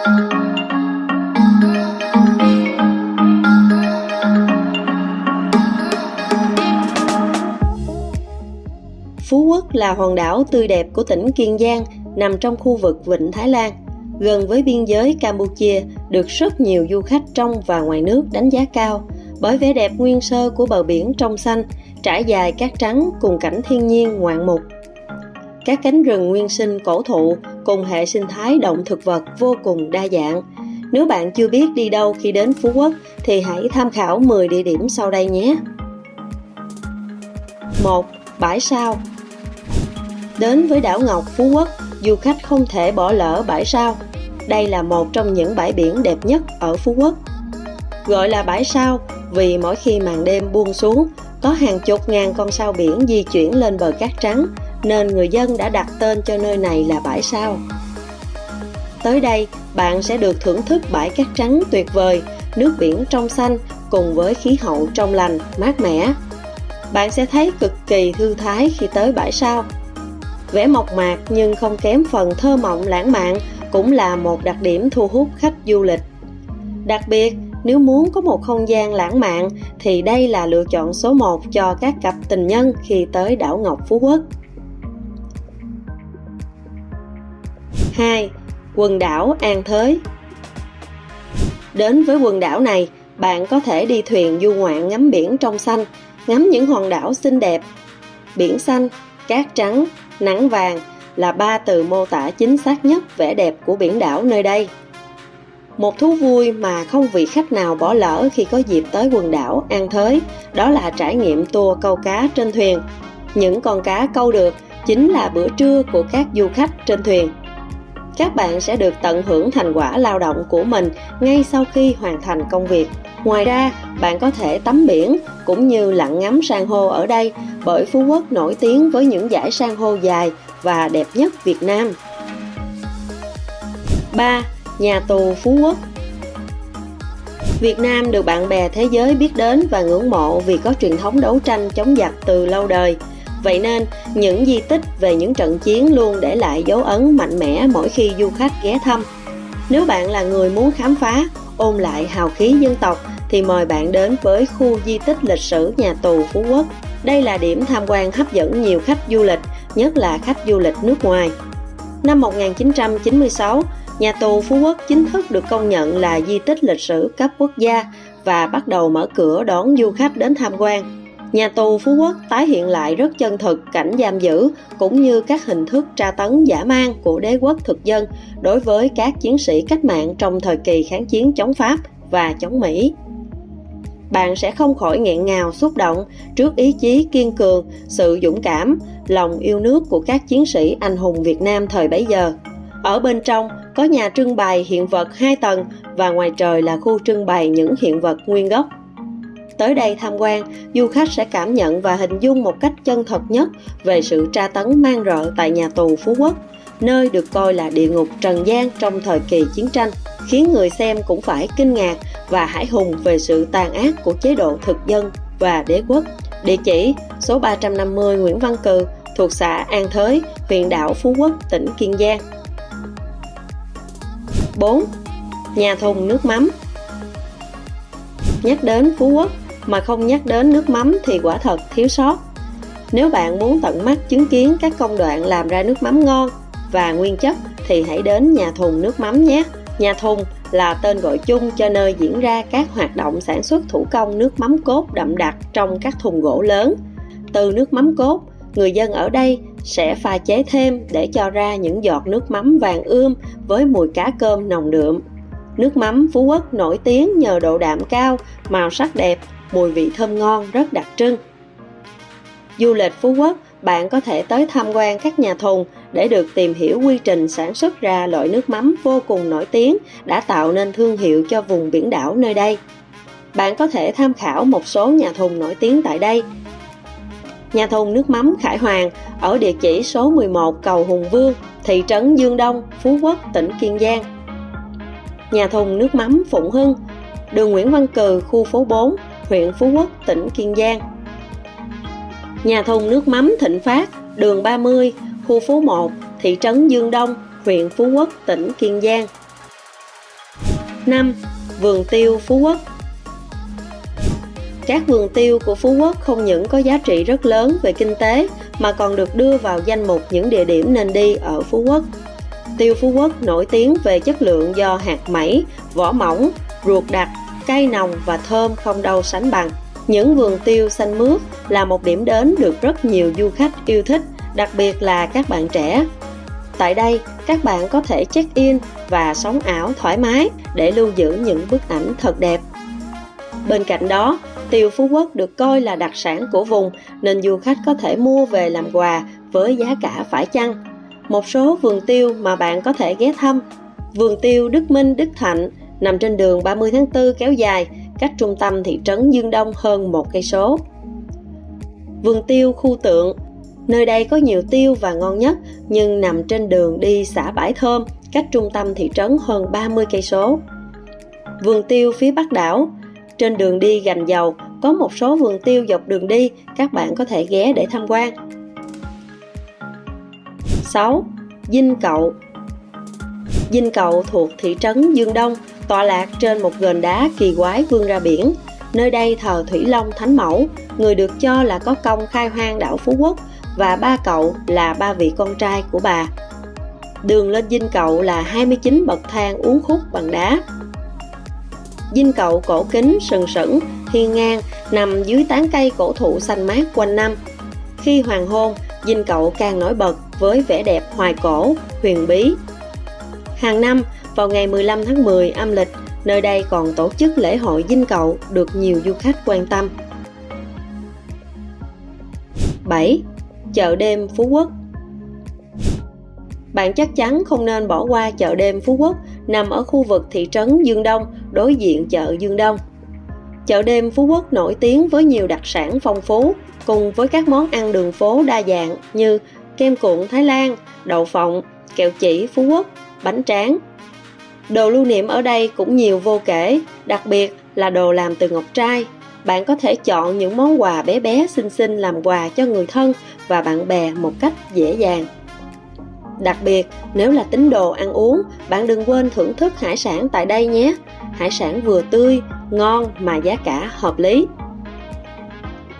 Phú Quốc là hòn đảo tươi đẹp của tỉnh Kiên Giang, nằm trong khu vực Vịnh Thái Lan, gần với biên giới Campuchia, được rất nhiều du khách trong và ngoài nước đánh giá cao bởi vẻ đẹp nguyên sơ của bờ biển trong xanh, trải dài cát trắng cùng cảnh thiên nhiên ngoạn mục. Các cánh rừng nguyên sinh cổ thụ cùng hệ sinh thái động thực vật vô cùng đa dạng. Nếu bạn chưa biết đi đâu khi đến Phú Quốc thì hãy tham khảo 10 địa điểm sau đây nhé. 1. Bãi Sao Đến với đảo Ngọc Phú Quốc, du khách không thể bỏ lỡ bãi sao. Đây là một trong những bãi biển đẹp nhất ở Phú Quốc. Gọi là bãi sao vì mỗi khi màn đêm buông xuống, có hàng chục ngàn con sao biển di chuyển lên bờ cát trắng, nên người dân đã đặt tên cho nơi này là bãi sao. Tới đây, bạn sẽ được thưởng thức bãi cát trắng tuyệt vời, nước biển trong xanh cùng với khí hậu trong lành, mát mẻ. Bạn sẽ thấy cực kỳ thư thái khi tới bãi sao vẻ mộc mạc nhưng không kém phần thơ mộng lãng mạn cũng là một đặc điểm thu hút khách du lịch. Đặc biệt, nếu muốn có một không gian lãng mạn thì đây là lựa chọn số 1 cho các cặp tình nhân khi tới đảo Ngọc Phú Quốc. 2. Quần đảo An Thới Đến với quần đảo này, bạn có thể đi thuyền du ngoạn ngắm biển trong xanh, ngắm những hòn đảo xinh đẹp. Biển xanh, cát trắng, nắng vàng là ba từ mô tả chính xác nhất vẻ đẹp của biển đảo nơi đây. Một thú vui mà không vị khách nào bỏ lỡ khi có dịp tới quần đảo An Thới, đó là trải nghiệm tour câu cá trên thuyền. Những con cá câu được chính là bữa trưa của các du khách trên thuyền. Các bạn sẽ được tận hưởng thành quả lao động của mình ngay sau khi hoàn thành công việc. Ngoài ra, bạn có thể tắm biển cũng như lặn ngắm san hô ở đây bởi Phú Quốc nổi tiếng với những dải san hô dài và đẹp nhất Việt Nam. 3. Nhà tù Phú Quốc Việt Nam được bạn bè thế giới biết đến và ngưỡng mộ vì có truyền thống đấu tranh chống giặc từ lâu đời. Vậy nên, những di tích về những trận chiến luôn để lại dấu ấn mạnh mẽ mỗi khi du khách ghé thăm. Nếu bạn là người muốn khám phá, ôn lại hào khí dân tộc thì mời bạn đến với khu di tích lịch sử nhà tù Phú Quốc. Đây là điểm tham quan hấp dẫn nhiều khách du lịch, nhất là khách du lịch nước ngoài. Năm 1996, nhà tù Phú Quốc chính thức được công nhận là di tích lịch sử cấp quốc gia và bắt đầu mở cửa đón du khách đến tham quan. Nhà tù Phú Quốc tái hiện lại rất chân thực cảnh giam giữ cũng như các hình thức tra tấn giả mang của đế quốc thực dân đối với các chiến sĩ cách mạng trong thời kỳ kháng chiến chống Pháp và chống Mỹ. Bạn sẽ không khỏi nghẹn ngào xúc động trước ý chí kiên cường, sự dũng cảm, lòng yêu nước của các chiến sĩ anh hùng Việt Nam thời bấy giờ. Ở bên trong có nhà trưng bày hiện vật hai tầng và ngoài trời là khu trưng bày những hiện vật nguyên gốc tới đây tham quan, du khách sẽ cảm nhận và hình dung một cách chân thật nhất về sự tra tấn mang rợ tại nhà tù Phú Quốc, nơi được coi là địa ngục trần gian trong thời kỳ chiến tranh, khiến người xem cũng phải kinh ngạc và hãi hùng về sự tàn ác của chế độ thực dân và đế quốc. Địa chỉ số 350 Nguyễn Văn Cừ, thuộc xã An Thới, huyện đảo Phú Quốc, tỉnh Kiên Giang. 4. Nhà thùng nước mắm Nhắc đến Phú Quốc, mà không nhắc đến nước mắm thì quả thật thiếu sót. Nếu bạn muốn tận mắt chứng kiến các công đoạn làm ra nước mắm ngon và nguyên chất thì hãy đến nhà thùng nước mắm nhé. Nhà thùng là tên gọi chung cho nơi diễn ra các hoạt động sản xuất thủ công nước mắm cốt đậm đặc trong các thùng gỗ lớn. Từ nước mắm cốt, người dân ở đây sẽ pha chế thêm để cho ra những giọt nước mắm vàng ươm với mùi cá cơm nồng đượm. Nước mắm Phú Quốc nổi tiếng nhờ độ đạm cao, màu sắc đẹp mùi vị thơm ngon rất đặc trưng. Du lịch Phú Quốc, bạn có thể tới tham quan các nhà thùng để được tìm hiểu quy trình sản xuất ra loại nước mắm vô cùng nổi tiếng đã tạo nên thương hiệu cho vùng biển đảo nơi đây. Bạn có thể tham khảo một số nhà thùng nổi tiếng tại đây. Nhà thùng nước mắm Khải Hoàng ở địa chỉ số 11 cầu Hùng Vương, thị trấn Dương Đông, Phú Quốc, tỉnh Kiên Giang. Nhà thùng nước mắm Phụng Hưng, đường Nguyễn Văn Cừ, khu phố 4, huyện Phú Quốc, tỉnh Kiên Giang. Nhà thùng nước mắm Thịnh Phát, đường 30, khu phố 1, thị trấn Dương Đông, huyện Phú Quốc, tỉnh Kiên Giang. 5. Vườn tiêu Phú Quốc Các vườn tiêu của Phú Quốc không những có giá trị rất lớn về kinh tế mà còn được đưa vào danh mục những địa điểm nên đi ở Phú Quốc. Tiêu Phú Quốc nổi tiếng về chất lượng do hạt mẩy, vỏ mỏng, ruột đặc, cay nồng và thơm không đâu sánh bằng. Những vườn tiêu xanh mướt là một điểm đến được rất nhiều du khách yêu thích, đặc biệt là các bạn trẻ. Tại đây, các bạn có thể check-in và sống ảo thoải mái để lưu giữ những bức ảnh thật đẹp. Bên cạnh đó, tiêu Phú Quốc được coi là đặc sản của vùng nên du khách có thể mua về làm quà với giá cả phải chăng. Một số vườn tiêu mà bạn có thể ghé thăm Vườn tiêu Đức Minh, Đức Thạnh nằm trên đường 30 tháng 4 kéo dài, cách trung tâm thị trấn Dương Đông hơn một cây số. Vườn tiêu khu tượng Nơi đây có nhiều tiêu và ngon nhất, nhưng nằm trên đường đi xã Bãi Thơm, cách trung tâm thị trấn hơn 30 cây số. Vườn tiêu phía Bắc đảo Trên đường đi Gành Dầu có một số vườn tiêu dọc đường đi, các bạn có thể ghé để tham quan. 6. Dinh Cậu Dinh Cậu thuộc thị trấn Dương Đông, tọa lạc trên một gền đá kỳ quái vươn ra biển. Nơi đây thờ Thủy Long Thánh Mẫu, người được cho là có công khai hoang đảo Phú Quốc và ba cậu là ba vị con trai của bà. Đường lên dinh cậu là 29 bậc thang uốn khúc bằng đá. Dinh cậu cổ kính sừng sững, hiên ngang, nằm dưới tán cây cổ thụ xanh mát quanh năm. Khi hoàng hôn, dinh cậu càng nổi bật với vẻ đẹp hoài cổ, huyền bí. Hàng năm, vào ngày 15 tháng 10 âm lịch, nơi đây còn tổ chức lễ hội dinh cậu được nhiều du khách quan tâm. 7 chợ đêm Phú Quốc. Bạn chắc chắn không nên bỏ qua chợ đêm Phú Quốc nằm ở khu vực thị trấn Dương Đông, đối diện chợ Dương Đông. Chợ đêm Phú Quốc nổi tiếng với nhiều đặc sản phong phú, cùng với các món ăn đường phố đa dạng như kem cuộn Thái Lan, đậu phộng, kẹo chỉ Phú Quốc, bánh tráng. Đồ lưu niệm ở đây cũng nhiều vô kể, đặc biệt là đồ làm từ ngọc trai, bạn có thể chọn những món quà bé bé xinh xinh làm quà cho người thân và bạn bè một cách dễ dàng. Đặc biệt, nếu là tín đồ ăn uống, bạn đừng quên thưởng thức hải sản tại đây nhé. Hải sản vừa tươi, ngon mà giá cả hợp lý.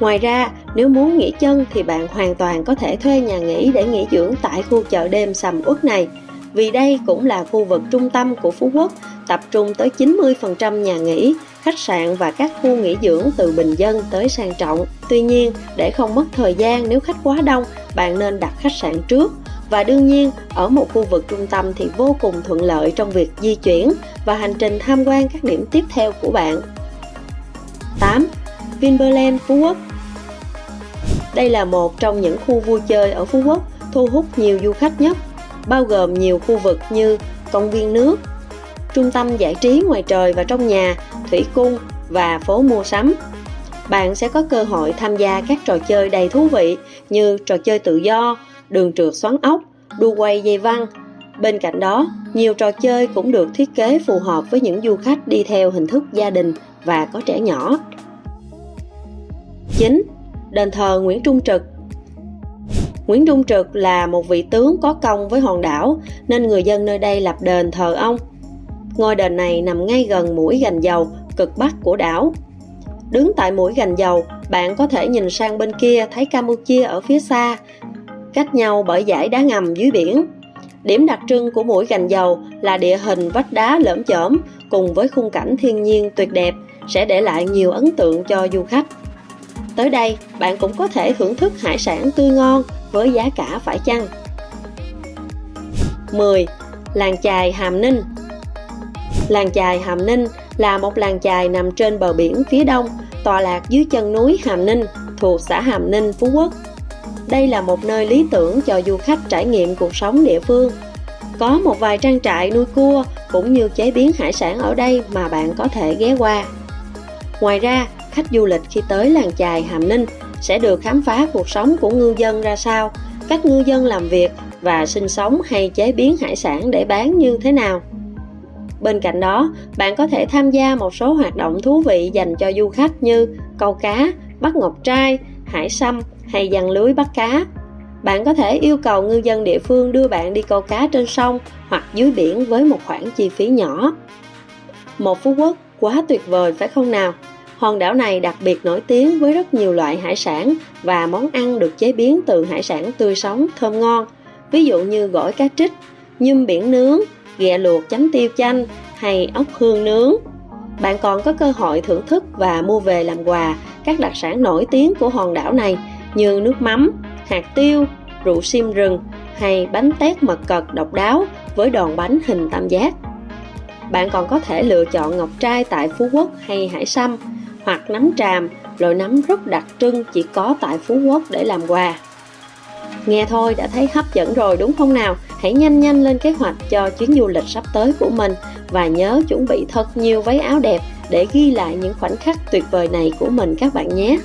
Ngoài ra, nếu muốn nghỉ chân thì bạn hoàn toàn có thể thuê nhà nghỉ để nghỉ dưỡng tại khu chợ đêm sầm uất này. Vì đây cũng là khu vực trung tâm của Phú Quốc, tập trung tới 90% nhà nghỉ, khách sạn và các khu nghỉ dưỡng từ bình dân tới sang trọng. Tuy nhiên, để không mất thời gian nếu khách quá đông, bạn nên đặt khách sạn trước. Và đương nhiên, ở một khu vực trung tâm thì vô cùng thuận lợi trong việc di chuyển và hành trình tham quan các điểm tiếp theo của bạn. 8. Vinpearland Phú Quốc Đây là một trong những khu vui chơi ở Phú Quốc thu hút nhiều du khách nhất, bao gồm nhiều khu vực như công viên nước, trung tâm giải trí ngoài trời và trong nhà, thủy cung và phố mua sắm. Bạn sẽ có cơ hội tham gia các trò chơi đầy thú vị như trò chơi tự do, đường trượt xoắn ốc, đu quay dây văng. Bên cạnh đó, nhiều trò chơi cũng được thiết kế phù hợp với những du khách đi theo hình thức gia đình và có trẻ nhỏ. 9. Đền thờ Nguyễn Trung Trực Nguyễn Trung Trực là một vị tướng có công với hòn đảo nên người dân nơi đây lập đền thờ ông Ngôi đền này nằm ngay gần mũi gành dầu, cực bắc của đảo. Đứng tại mũi gành dầu, bạn có thể nhìn sang bên kia thấy Campuchia ở phía xa, cách nhau bởi dải đá ngầm dưới biển. Điểm đặc trưng của mũi gành dầu là địa hình vách đá lởm chởm cùng với khung cảnh thiên nhiên tuyệt đẹp sẽ để lại nhiều ấn tượng cho du khách. Tới đây, bạn cũng có thể thưởng thức hải sản tươi ngon với giá cả phải chăng. 10. Làng chài Hàm Ninh Làng chài Hàm Ninh là một làng chài nằm trên bờ biển phía đông, tọa lạc dưới chân núi Hàm Ninh, thuộc xã Hàm Ninh, Phú Quốc. Đây là một nơi lý tưởng cho du khách trải nghiệm cuộc sống địa phương. Có một vài trang trại nuôi cua cũng như chế biến hải sản ở đây mà bạn có thể ghé qua. Ngoài ra, khách du lịch khi tới làng chài Hàm Ninh sẽ được khám phá cuộc sống của ngư dân ra sao, cách ngư dân làm việc và sinh sống hay chế biến hải sản để bán như thế nào. Bên cạnh đó, bạn có thể tham gia một số hoạt động thú vị dành cho du khách như câu cá, bắt ngọc trai, hải sâm hay dàn lưới bắt cá. Bạn có thể yêu cầu ngư dân địa phương đưa bạn đi câu cá trên sông hoặc dưới biển với một khoản chi phí nhỏ. Một Phú Quốc quá tuyệt vời phải không nào? Hòn đảo này đặc biệt nổi tiếng với rất nhiều loại hải sản và món ăn được chế biến từ hải sản tươi sống, thơm ngon. Ví dụ như gỏi cá trích, nhum biển nướng, ghẹ luộc chấm tiêu chanh hay ốc hương nướng. Bạn còn có cơ hội thưởng thức và mua về làm quà các đặc sản nổi tiếng của hòn đảo này như nước mắm, hạt tiêu, rượu sim rừng hay bánh tét mật cật độc đáo với đòn bánh hình tam giác. Bạn còn có thể lựa chọn ngọc trai tại Phú Quốc hay Hải Sâm hoặc nấm tràm, loại nấm rất đặc trưng chỉ có tại Phú Quốc để làm quà. Nghe thôi đã thấy hấp dẫn rồi đúng không nào? Hãy nhanh nhanh lên kế hoạch cho chuyến du lịch sắp tới của mình và nhớ chuẩn bị thật nhiều váy áo đẹp để ghi lại những khoảnh khắc tuyệt vời này của mình các bạn nhé.